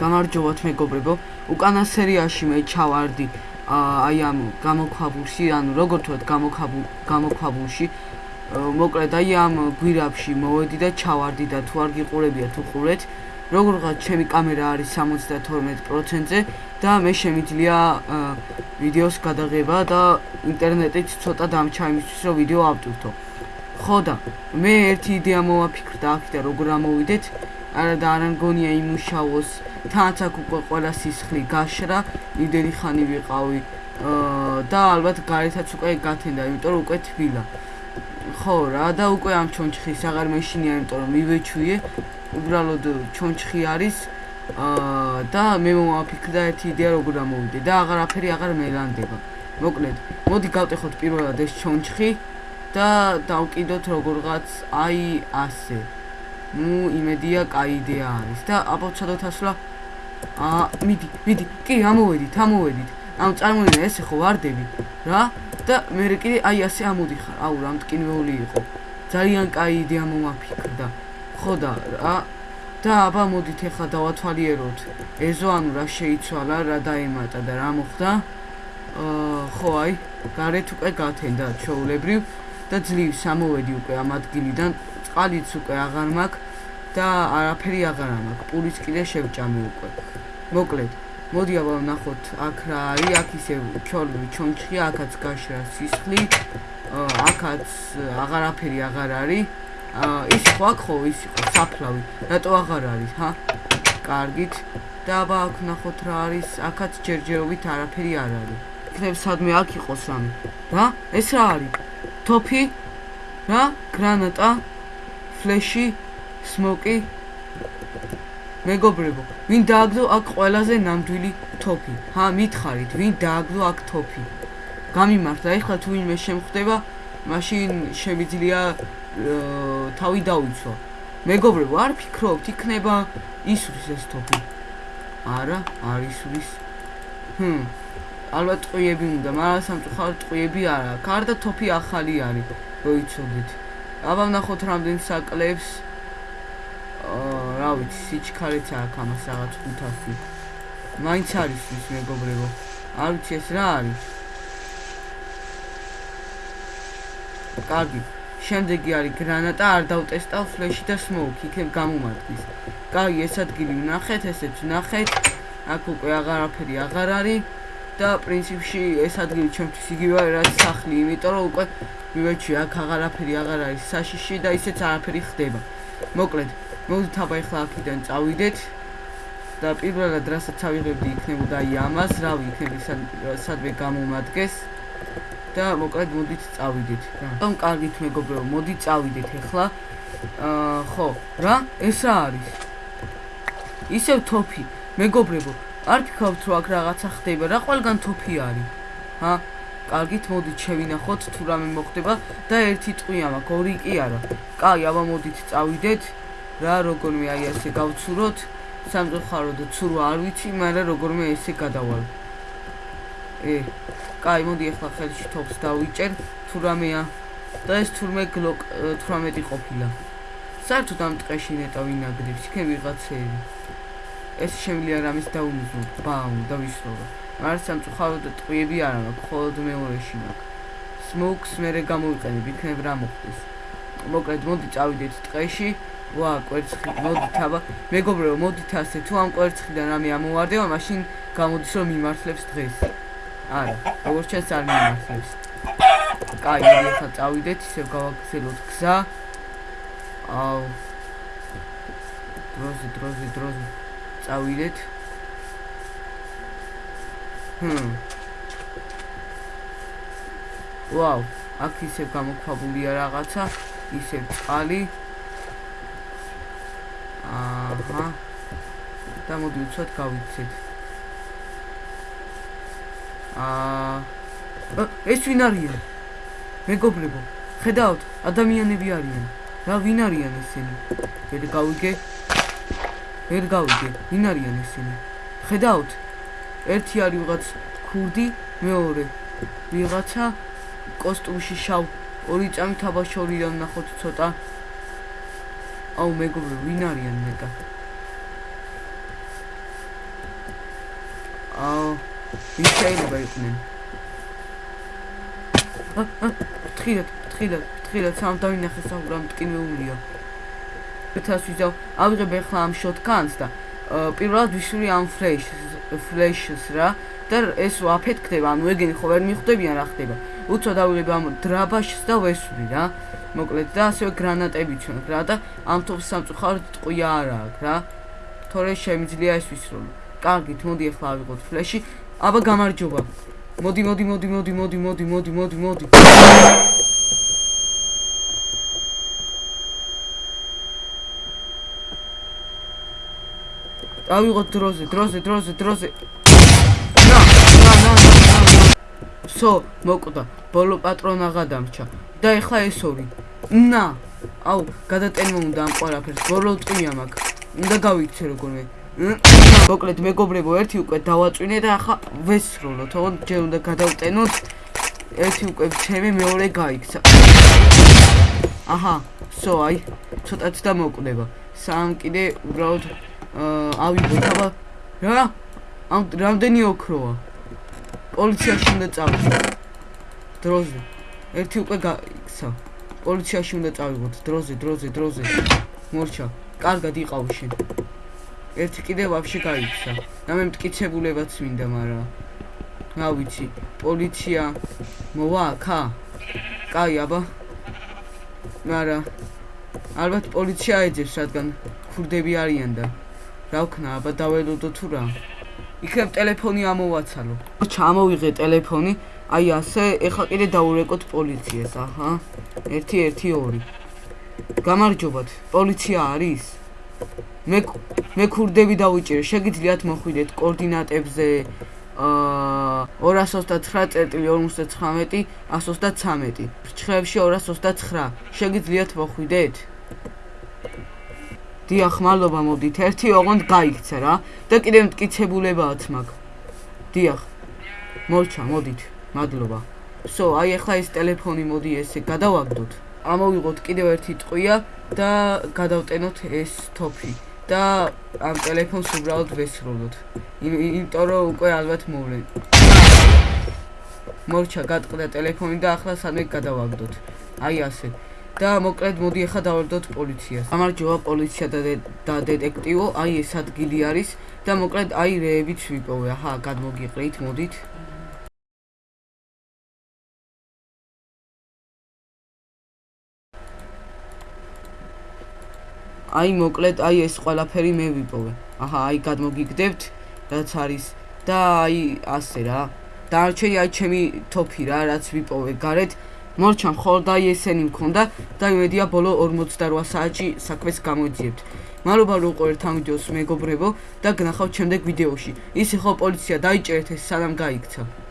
გამარჯობათ მეგობრებო. უკანა სერიაში მე ჩავარდი აი ამ გამოქვაბულში, ანუ როგორ თქვა გამოქვაბულ გამოქვაბულში. მოკლედ აი ამ გვირაბში მოვედი და ჩავარდი და თუ არ გიყურებია თუ ყურეთ, როგორღაც ჩემი კამერა არის 72%-ზე და მე შემიძლია ვიდეოს გადაღება და ინტერნეტით ცოტა დამჩა იმისთვის რომ ვიდეო ავტვირთო. ხო და მე ერთი იდეა მოვაფიქრდა აქ და როგორ ამოვიდეთ არა და არ მგონია იმუშაოს თანაც აქ უკვე ყველა სისხლი გაშრა იმდენი ხანი ვიყავი. და ალბათ გარეთაც უკვე გათენდა იმიტომ რომ უკვე თბილა. ხო რა და უკვე ამ ჩონჩხის აღარ მეშინია იმიტომ რომ მივეჩვიე. უბრალოდ ჩონჩხი არის. და მე მომაფიქრდა ერთი იდეა როგორ ამოვიდე და აღარაფერი აღარ მელანდება. მოკლედ მოდი გავტეხოთ პირველად ეს ჩონჩხი და დავკიდოთ როგორღაც აი ასე. ნუ იმედია კაი იდეა არის და აბოცადოთ ასვლა. ა მიდი მიდი კი ამოვედით ამოვედით. ამ წარმოიდგინე ესე ხო ვარდები რა? და მე კიდე აი ასე ამოდიხარ. აუ რა მტკინვეული იყო. ძალიან კაი იდეა მომაფიქრდა. ხო და რა? და აბა მოდით ახლა დავათვალიეროთ. ეზო ანუ რა შეიცვალა რა დაემატა და რა მოხდა? აა ხო აი გარეთ უკვე გათენდა ჩვეულებრივ და ძლივს ამოვედი უკვე ამ ადგილიდან წყალიც უკვე აღარ მაქვს და არაფერი აღარ მაქვს. პურის კიდე შევჭამი უკვე. მოკლედ, მოდი აბა ნახოთ აქ რა არის, აქ ისე ჩორლი ჩონჩხი, აქაც გაშრა სისხლი, აქაც აღარაფერი აღარ არის. ის ხო აქ ხო ის იყო საფლავი. რატო აღარ არის, ჰა? კარგით. და აბა აქ ნახოთ რა არის, აქაც ჯერჯერობით არაფერი არ არის. იქნებ სადმე აქ იყოს რამე. რა? ეს რა არის? თოფი? რა? გრანატა? ფლეში, სმოკი. მეგობრებო, ვინ დააგდო აქ ყველაზე ნამდვილი თოფი? ჰა, მითხარით, ვინ დააგდო აქ თოფი? გამიმართლა, ეხლა თუ ვინმე შემხვდება, მაშინ შევიძლია თავი დავიცვა. მეგობრებო, არ ფიქრობთ, იქნება ისuris ეს თოფი? არა, არ ისuris. ჰმ. ალბათ ტყუიები უნდა, მაგრამ სამწუხაროდ ტყუიები არა. კარდა თოფი ახალი არის, როიცოდით. აბა ნახოთ რამდენ საკლებს. აა რა ვიცი სიჩქარეც აქვს ამას რაღაც 500 მაინც არის ის მეგობრებო. არ ვიცი ეს რა არის? კარგი. შემდეგი არის გრანატა არ დავტესტავ ფლეში და სმოუკი იქნებ გამომადგის კარგი ეს ადგილი ვნახეთ ესეც ვნახეთ. აქ უკვე აღარაფერი აღარ არის და პრინციპში ეს ადგილი ჩემთვის იგივეა რაც სახლი იმიტომ რომ უკვე მივეჩვი აქ აღარაფერი აღარ არის საშიში და ისეც არაფერი ხდება. მოკლედ მოდით აბა ახლა აქიდან წავიდეთ და პირველად რასაც ავიღებდი იქნებოდა აი ამას რავი იქნება სადმე გამომადგეს და მოკლედ მოდით წავიდეთ. რა. ამ კარგით მეგობრებო მოდით წავიდეთ ახლა აა ხო რა? ეს რა არის? ისევ თოფი. მეგობრებო არ ფიქრობთ რომ აქ რაღაცა ხდება რა ყველგან თოფი არის. ჰა? კარგით მოდით შევინახოთ თუ რამე მოხდება და ერთი ტყვია მაქვს ორი კი არა. კაი აბა მოდით წავიდეთ რა როგორმე აი ასე გავცუროთ. სამწუხაროდ ცურო არ ვიცი მაგრამ როგორმე ესე გადავალ. ე კაი მოდი ახლა ხელში თოფს დავიჭერ თუ რამეა. და ეს თურმე გლოკ 18 ყოფილა. საერთოდ ამ ტყეში ნეტა ვინაგდებს იქნებ ვიღაცები ეს შემიძლია რამის დაუნიზო ბაუ და ვისროლა არ სამწუხაროდ ტყვიები არ მაქვს, მხოლოდ მეორეში მაქვს. სმოუქს მერე გამოვიყენებ, იქნებ რა მოხდეს. მოკლედ, მოდი წავიდეთ ტყეში. ვა, კვერცხი, მოდით აბა. მეგობრებო, მოდით ასე, თუ ამ კვერცხიდან რამე ამოვარდება, მაშინ გამოდის რომ მიმართლებს დღეს. არა, როგორც ჩანს არ მიმართლებს. კაი, მოდი ახლა წავიდეთ, ისე გავაგზავნოთ გზა. აუ. დროზე, დროზე, დროზე. წავიდეთ. ჰმ. ვაუ, აქ ისე გამოქვაბულია რაღაცა, ისე წყალი. აჰა. და მოდი უცბად გავიქცეთ. აა ეს ვინ არიან? მეგობრებო, ხედავთ, ადამიანები არიან. რა ვინ არიან ესენი? ვერ გავიგე. ვერ გავიგე, ვინ არიან ესენი? ხედავთ? ერთი არის ვიღაც ქურდი, მეორე ვიღაცა კოსტუმში შავ, ორი წამი თაბაშორიდან ნახოთ ცოტა. აუ მეგობრო ვინ არიან მეტა აუ ის შეიძლება იყვნენ თხილად თხილად თხილად სამ დავინახე სამ მტკინეულია ეთას ვიზავ ავიღებ ახლა ამ შოტგანს და პირველად ვისური ამ ფლეშ ფლეშს რა და ეს ვაფეთქდება ანუ ეგენი ხო ვერ მიხვდებიან რა ხდება. უცოდ ავიღებ ამ დრაბაშს და ვესვრი რა მოკლედ და ასევე გრანატები ჩვენ რა და ამ თოფ სამწუხაროდ ტყვია არა აქვს რა. თორე შემიძლია ეს ვისრულო კარგით მოდი ახლა ავიღოთ ფლეში აბა გამარჯობა. მოდი მოდი მოდი მოდი მოდი მოდი მოდი მოდი მოდი ავიღოთ დროზე დროზე დროზე დროზე. ნა ნა ნა ნა სო მოკვდა. ბოლო პატრონა გადამრჩა და ეხლა ეს ორი. ნა. აუ გადატენმა უნდა ამ ყველაფერს. ბოლო ტყია მაქვს უნდა გავიქცე როგორმე მოკლედ მეგობრებო ერთი უკვე დავაწვინე და ახლა ვესრულო თქო ჯერ უნდა გადავტენოთ. ერთი უკვე ჩემი მეორე გაიქცა. აჰა სო აი ცოტაც და მოკვდება სამ კიდე უბრალოდ ავიღოთ აბა რა? ამ რამდენი ოქროა? პოლიციაში უნდა წავიდე დროზე. ერთი უკვე გაიქცა პოლიციაში უნდა წავიღოთ დროზე დროზე დროზე. მორჩა. კარგად იყავ შენ. ერთი კიდე ვაფშე გაიქცა. და მე მტკიცებულებაც მინდა, მაგრამ რა ვიცი, პოლიცია მოვა ხა? კაი, აბა. მაგრამ ალბათ პოლიცია ეძებს, რადგან ქურდები არიან და რა ვქნა, აბა დაველოდო თუ რა. იქნებ ტელეფონი ამოვაცალო. ჩამოვიღე ტელეფონი. აი ასე, ეხლა კიდე დაურეკოთ პოლიციას, აჰა. 1 1 2. გამარჯობათ. პოლიცია არის? მე მე ქურდები დავიჭირე შეგიძლიათ მოხვიდეთ კოორდინატებზე აა 229.49 133 რჩხებში 229 შეგიძლიათ მოხვიდეთ დიახ მადლობა მოდით ერთი ოღონდ გაიქცა რა და კიდევ მტკიცებულებააც მაქვს დიახ მორჩა მოდით მადლობა სო აი ახლა ეს ტელეფონი მოდი ესე გადავაგდოთ ამოვიღოთ კიდევ ერთი ტყვია და გადავტენოთ ეს თოფი და ამ ტელეფონს უბრალოდ ვესრულოთ. იმიტომ რომ უკვე ალბათ მოვლენ. მორჩა გადყდა ტელეფონი და ახლა სამე გადავაგდოთ. აი ასე. და მოკლედ მოდი ახლა დავარდოთ პოლიციას. გამარჯობა პოლიცია და და დეტექტივო, აი ეს ადგილი არის და მოკლედ აი რეებიც ვიპოვე. აჰა, გადმოგიყრით, მოდით. აი მოკლედ აი ეს ყველაფერი მე ვიპოვე. აჰა, აი გადმოგიგდებთ, რაც არის და აი ასე რა. დარჩენი აი ჩემი თოფი რა, რაც ვიპოვე გარეთ. მორჩან ხოლ და აი ესენი მქონდა და იმედია ბოლო 48 საათში საქმეს გამოიძიებთ. მადლობა რომ უყურეთ ამ ვიდეოს მეგობრებო და გნახავთ შემდეგ ვიდეოში. ისე ხო პოლიცია დაიჭერეთ ეს სანამ გაიქცა.